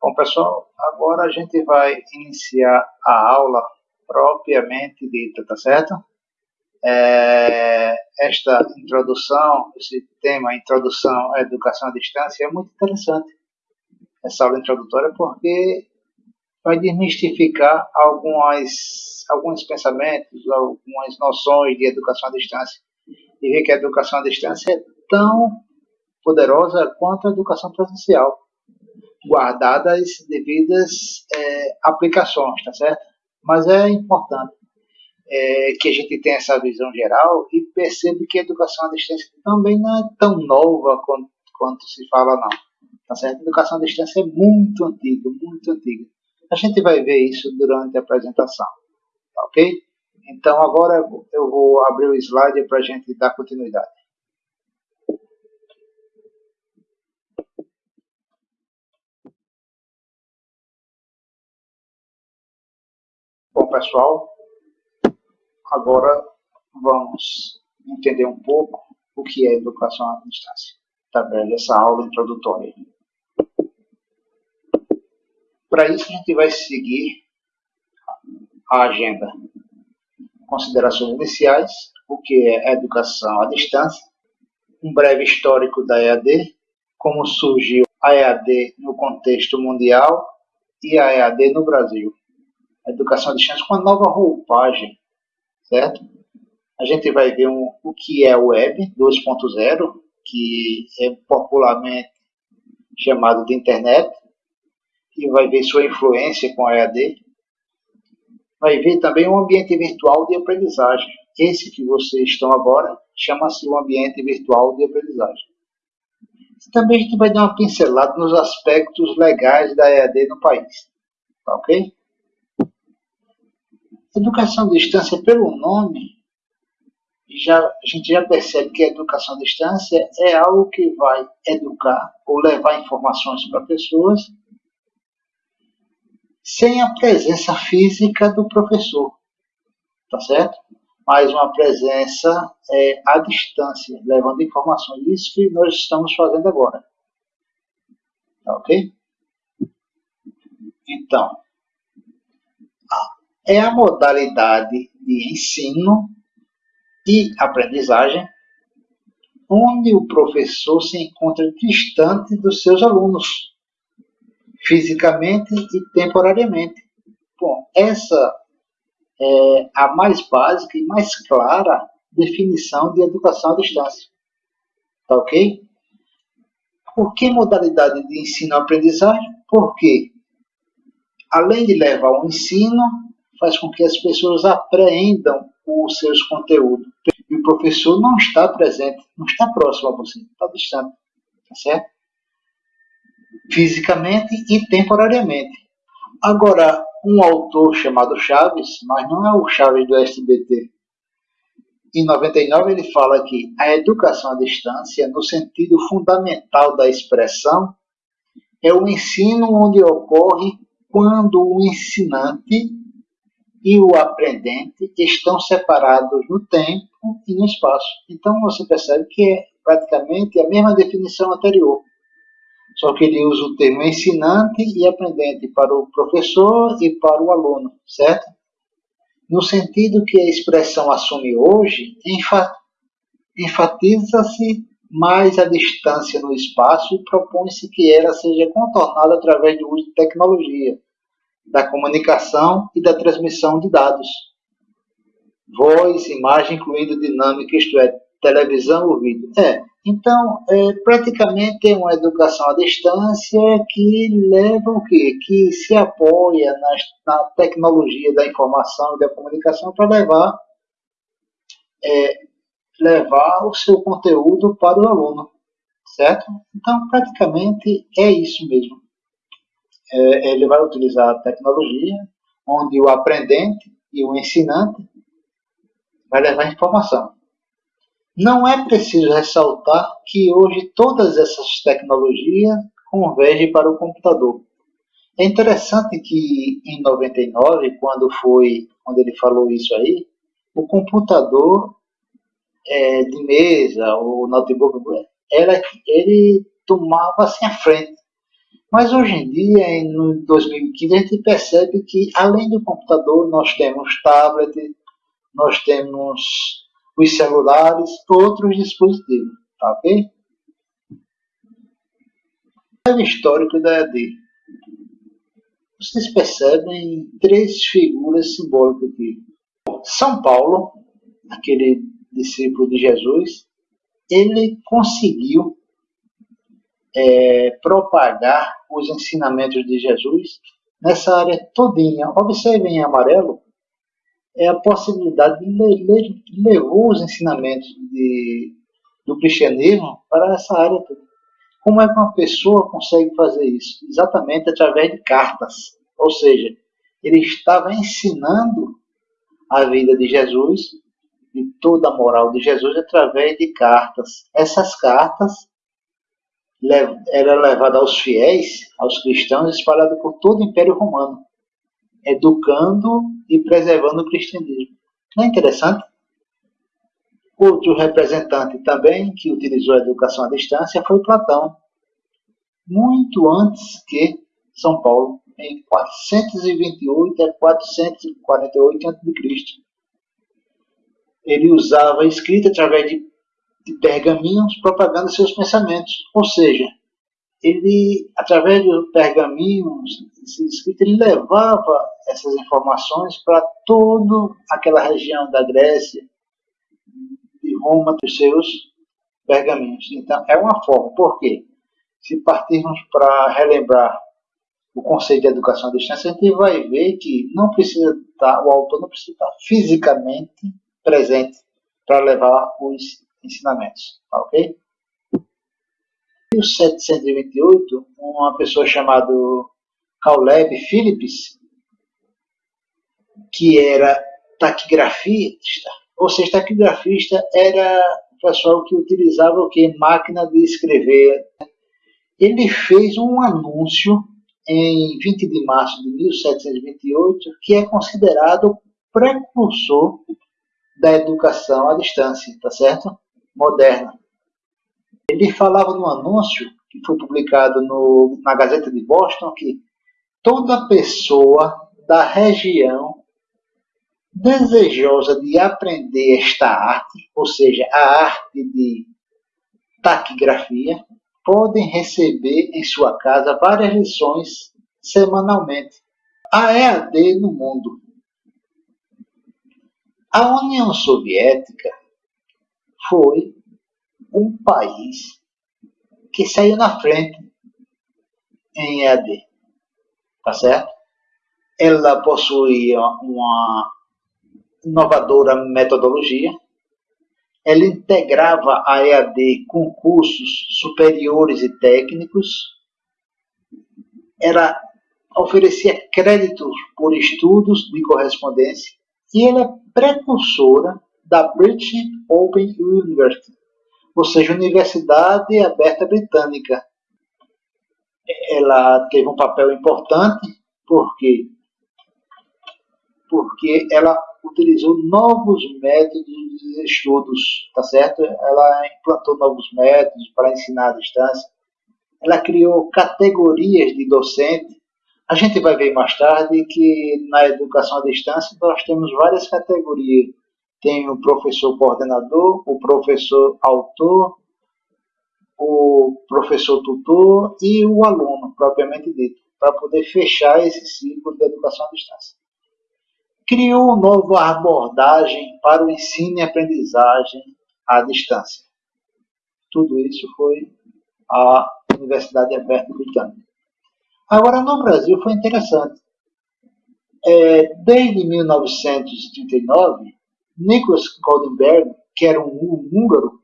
Bom, pessoal, agora a gente vai iniciar a aula propriamente dita, tá certo? É, esta introdução, esse tema, Introdução à Educação à Distância, é muito interessante. Essa aula introdutória, porque vai desmistificar algumas, alguns pensamentos, algumas noções de educação à distância. E ver que a educação à distância é tão poderosa quanto a educação presencial guardadas as devidas é, aplicações, tá certo? Mas é importante é, que a gente tenha essa visão geral e perceba que a educação à distância também não é tão nova quanto, quanto se fala, não. Tá certo? A educação à distância é muito antiga, muito antiga. A gente vai ver isso durante a apresentação, tá ok? Então agora eu vou abrir o slide para a gente dar continuidade. Bom, pessoal, agora vamos entender um pouco o que é educação à distância, através dessa aula introdutória. Para isso, a gente vai seguir a agenda. Considerações iniciais, o que é educação à distância, um breve histórico da EAD, como surgiu a EAD no contexto mundial e a EAD no Brasil a educação à distância com uma nova roupagem, certo? A gente vai ver um, o que é Web 2.0, que é popularmente chamado de internet, e vai ver sua influência com a EAD. Vai ver também um ambiente virtual de aprendizagem. Esse que vocês estão agora chama-se o ambiente virtual de aprendizagem. Também a gente vai dar uma pincelada nos aspectos legais da EAD no país. Tá ok? Educação à distância, pelo nome, já, a gente já percebe que a educação à distância é algo que vai educar ou levar informações para pessoas sem a presença física do professor, tá certo? Mas uma presença é, à distância, levando informações. Isso que nós estamos fazendo agora. Tá ok? Então, é a modalidade de ensino e aprendizagem onde o professor se encontra distante dos seus alunos, fisicamente e temporariamente. Bom, essa é a mais básica e mais clara definição de educação à distância. Tá ok? Por que modalidade de ensino-aprendizagem? Porque, além de levar ao ensino, faz com que as pessoas apreendam os seus conteúdos. E o professor não está presente, não está próximo a você, está distante, tá certo? Fisicamente e temporariamente. Agora, um autor chamado Chaves, mas não é o Chaves do SBT, em 99 ele fala que a educação à distância, no sentido fundamental da expressão, é o ensino onde ocorre quando o ensinante e o aprendente estão separados no tempo e no espaço. Então você percebe que é praticamente a mesma definição anterior, só que ele usa o termo ensinante e aprendente para o professor e para o aluno, certo? No sentido que a expressão assume hoje, enfatiza-se mais a distância no espaço e propõe-se que ela seja contornada através do uso de tecnologia, da comunicação e da transmissão de dados. Voz, imagem, incluindo dinâmica, isto é, televisão ou vídeo. É, então, é, praticamente é uma educação à distância que leva o quê? Que se apoia na, na tecnologia da informação e da comunicação para levar, é, levar o seu conteúdo para o aluno, certo? Então, praticamente é isso mesmo é, ele vai utilizar a tecnologia, onde o aprendente e o ensinante vai levar informação. Não é preciso ressaltar que hoje todas essas tecnologias convergem para o computador. É interessante que em 99, quando foi, quando ele falou isso aí, o computador é, de mesa, o notebook, era, ele tomava assim a frente Mas hoje em dia, em 2015, a gente percebe que além do computador, nós temos tablet, nós temos os celulares, outros dispositivos, tá ok? O histórico da EAD. Vocês percebem três figuras simbólicas aqui. São Paulo, aquele discípulo de Jesus, ele conseguiu é, propagar os ensinamentos de Jesus nessa área todinha. Observem em amarelo é a possibilidade de ele levou os ensinamentos de, do cristianismo para essa área toda. Como é que uma pessoa consegue fazer isso? Exatamente através de cartas. Ou seja, ele estava ensinando a vida de Jesus e toda a moral de Jesus através de cartas. Essas cartas eram levadas aos fiéis, aos cristãos, espalhadas por todo o Império Romano, educando e preservando o cristianismo. Não é interessante? Outro representante também que utilizou a educação à distância foi Platão, muito antes que São Paulo, em 428 a 448 a.C. Ele usava a escrita através de, de pergaminhos propagando seus pensamentos, ou seja, ele, através de pergaminhos, escrita, ele levava essas informações para toda aquela região da Grécia, de Roma, dos seus pergaminhos. Então, é uma forma. Por quê? Se partirmos para relembrar o conceito de educação à distância, a gente vai ver que não precisa estar, o autor não precisa estar fisicamente presente para levar os ensinamentos, tá ok? Em 1728, uma pessoa chamada Caleb Phillips, que era taquigrafista, ou seja, taquigrafista era o pessoal que utilizava o que? Máquina de escrever. Ele fez um anúncio em 20 de março de 1728, que é considerado precursor da educação à distância, tá certo? Moderna. Ele falava no anúncio que foi publicado no, na Gazeta de Boston que toda pessoa da região desejosa de aprender esta arte, ou seja, a arte de taquigrafia, podem receber em sua casa várias lições semanalmente. A EAD no mundo. A União Soviética foi um país que saiu na frente em EAD. Tá certo? Ela possuía uma inovadora metodologia ela integrava a EAD com cursos superiores e técnicos, ela oferecia créditos por estudos de correspondência e ela é precursora da British Open University, ou seja, Universidade Aberta Britânica. Ela teve um papel importante porque porque ela utilizou novos métodos de estudos, tá certo? Ela implantou novos métodos para ensinar à distância. Ela criou categorias de docente. A gente vai ver mais tarde que na educação à distância nós temos várias categorias. Tem o professor coordenador, o professor autor, o professor tutor e o aluno, propriamente dito, para poder fechar esse ciclo de educação à distância criou uma nova abordagem para o ensino e aprendizagem à distância. Tudo isso foi a Universidade Aberta Britânica. Agora, no Brasil foi interessante. É, desde 1939, Nicholas Goldenberg, que era um húngaro,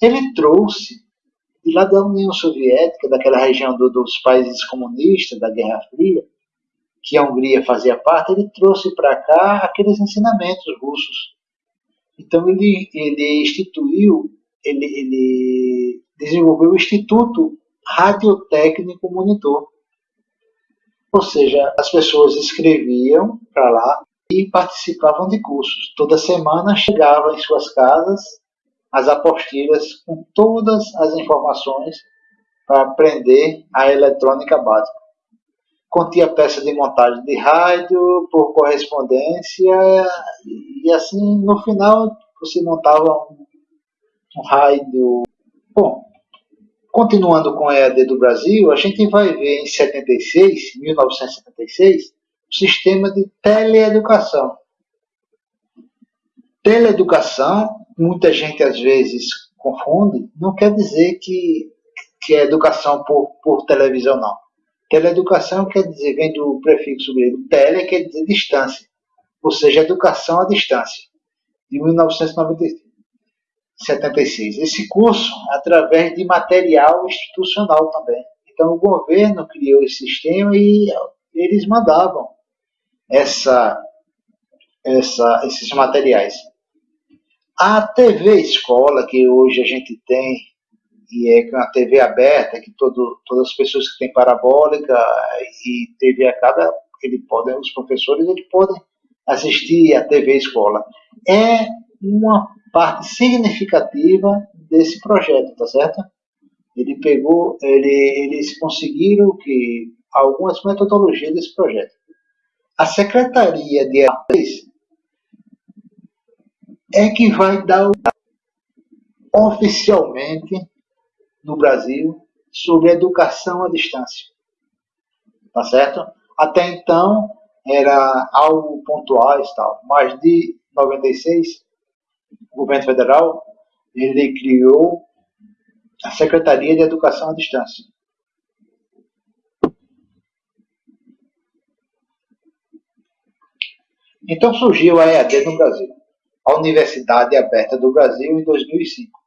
ele trouxe de lá da União Soviética, daquela região do, dos países comunistas, da Guerra Fria, que a Hungria fazia parte, ele trouxe para cá aqueles ensinamentos russos. Então ele, ele instituiu, ele, ele desenvolveu o Instituto Radiotécnico Monitor. Ou seja, as pessoas escreviam para lá e participavam de cursos. Toda semana chegavam em suas casas as apostilhas com todas as informações para aprender a eletrônica básica. Continha peça de montagem de rádio por correspondência e assim no final você montava um, um rádio. Bom, continuando com a EAD do Brasil, a gente vai ver em 76, 1976, o sistema de teleeducação. Teleeducação, muita gente às vezes confunde, não quer dizer que que é educação por, por televisão, não. Teleeducação quer dizer, vem do prefixo grego tele, quer dizer distância, ou seja, educação à distância, de 1976. Esse curso, através de material institucional também. Então, o governo criou esse sistema e eles mandavam essa, essa, esses materiais. A TV Escola, que hoje a gente tem e é uma TV aberta, que todo, todas as pessoas que têm parabólica e TV a cada, ele pode, os professores eles podem assistir a TV escola. É uma parte significativa desse projeto, tá certo? Ele pegou, ele, eles conseguiram que algumas metodologias desse projeto. A Secretaria de Artes é que vai dar oficialmente no Brasil sobre educação à distância. Tá certo? Até então era algo pontual e tal, mas de 96 o governo federal ele criou a Secretaria de Educação à Distância. Então surgiu a EAD no Brasil, a Universidade Aberta do Brasil, em 2005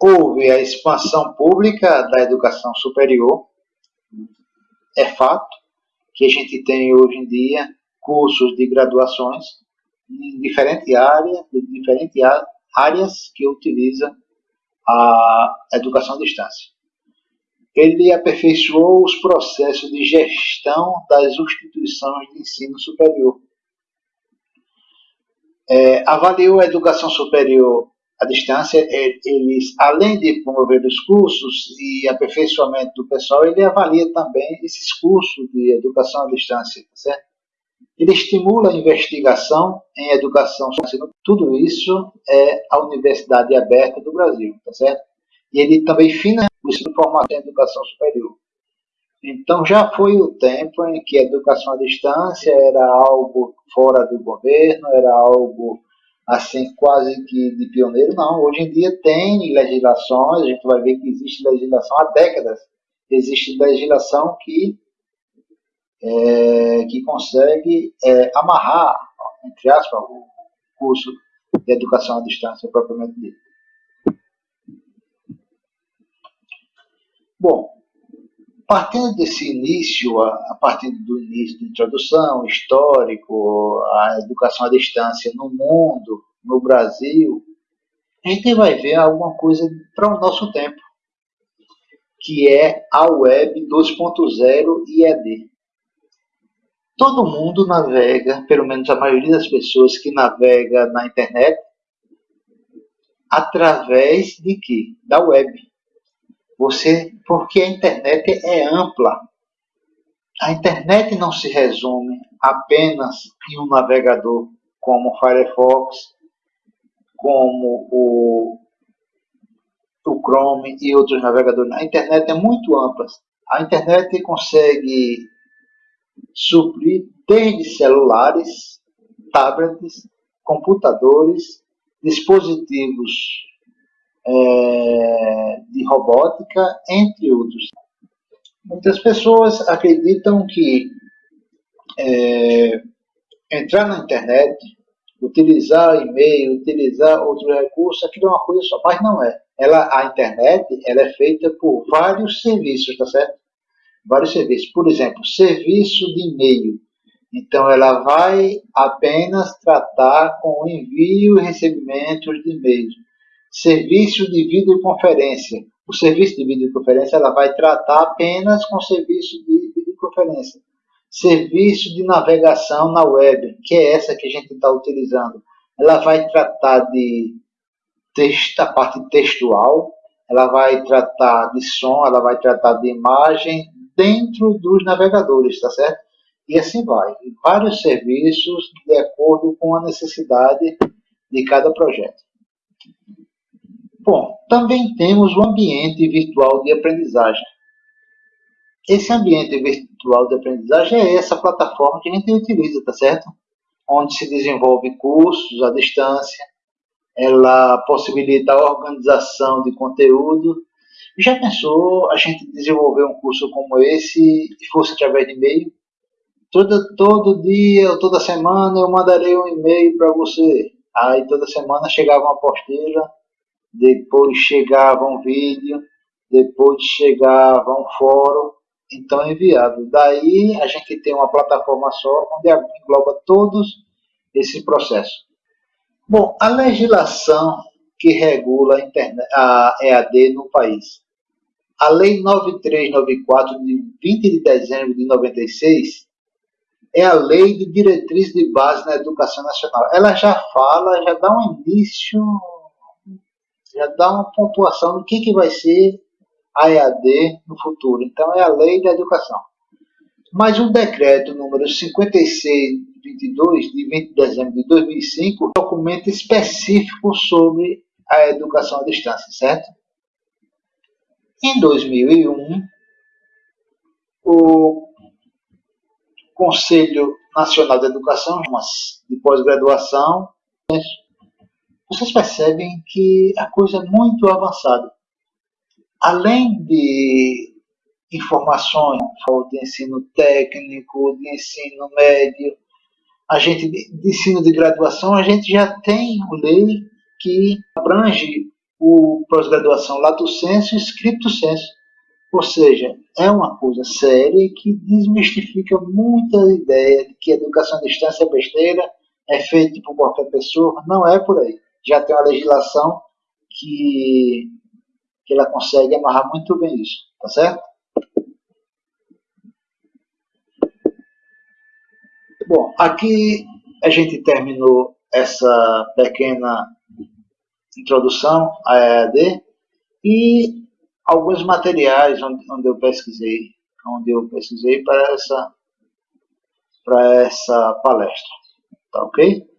houve a expansão pública da educação superior. É fato que a gente tem hoje em dia cursos de graduações em diferentes áreas, diferentes áreas que utilizam a educação à distância. Ele aperfeiçoou os processos de gestão das instituições de ensino superior. É, avaliou a educação superior à distância, é, eles, além de promover os cursos e aperfeiçoamento do pessoal, ele avalia também esses cursos de educação à distância, tá certo? Ele estimula a investigação em educação, tudo isso é a Universidade Aberta do Brasil, tá certo? E ele também financia o formato em educação superior. Então já foi o tempo em que a educação à distância era algo fora do governo, era algo assim, quase que de pioneiro, não. Hoje em dia tem legislações, a gente vai ver que existe legislação há décadas. Existe legislação que, é, que consegue é, amarrar, entre aspas, o curso de educação à distância propriamente dito. Bom, partindo desse início, a partir do início da introdução, histórico, a educação à distância no mundo, no Brasil, a gente vai ver alguma coisa para o nosso tempo, que é a Web 2.0 e ED. Todo mundo navega, pelo menos a maioria das pessoas que navega na internet, através de quê? Da web. Você, porque a internet é ampla. A internet não se resume apenas em um navegador como o Firefox, como o, o Chrome e outros navegadores. A internet é muito ampla. A internet consegue suprir desde celulares, tablets, computadores, dispositivos é, de robótica, entre outros. Muitas pessoas acreditam que é, entrar na internet, utilizar e-mail, utilizar outros recursos, aquilo é uma coisa só, mas não é. Ela, a internet ela é feita por vários serviços, tá certo? Vários serviços. Por exemplo, serviço de e-mail. Então, ela vai apenas tratar com o envio e recebimento de e-mails serviço de videoconferência. O serviço de videoconferência ela vai tratar apenas com serviço de videoconferência. Serviço de navegação na web, que é essa que a gente está utilizando. Ela vai tratar de texto, a parte textual, ela vai tratar de som, ela vai tratar de imagem dentro dos navegadores, tá certo? E assim vai, vários serviços de acordo com a necessidade de cada projeto. Bom, também temos o ambiente virtual de aprendizagem. Esse ambiente virtual de aprendizagem é essa plataforma que a gente utiliza, tá certo? Onde se desenvolve cursos à distância, ela possibilita a organização de conteúdo. Já pensou a gente desenvolver um curso como esse e fosse através de e-mail? Todo, todo dia ou toda semana eu mandarei um e-mail para você. Aí toda semana chegava uma postilha, depois chegava um vídeo, depois chegava um fórum, então é enviado. Daí a gente tem uma plataforma só onde engloba todos esses processos. Bom, a legislação que regula a, internet, a EAD no país. A Lei 9394, de 20 de dezembro de 96, é a Lei de Diretriz de Base na Educação Nacional. Ela já fala, já dá um início, já dá uma pontuação do que, que vai ser a EAD no futuro. Então, é a Lei da Educação. Mas o decreto número 56 22, de 20 de dezembro de 2005, documento específico sobre a educação à distância, certo? Em 2001, o Conselho Nacional de Educação, de pós-graduação, vocês percebem que a coisa é muito avançada. Além de informações de ensino técnico, de ensino médio, a gente de ensino de graduação, a gente já tem lei que abrange o pós-graduação lato senso e scripto senso. Ou seja, é uma coisa séria que desmistifica muita ideia de que a educação à distância é besteira, é feita por qualquer pessoa. Não é por aí. Já tem uma legislação que, que ela consegue amarrar muito bem isso. Tá certo? Bom, aqui a gente terminou essa pequena introdução à EAD e alguns materiais onde, onde eu pesquisei, onde eu pesquisei para essa, para essa palestra, tá ok?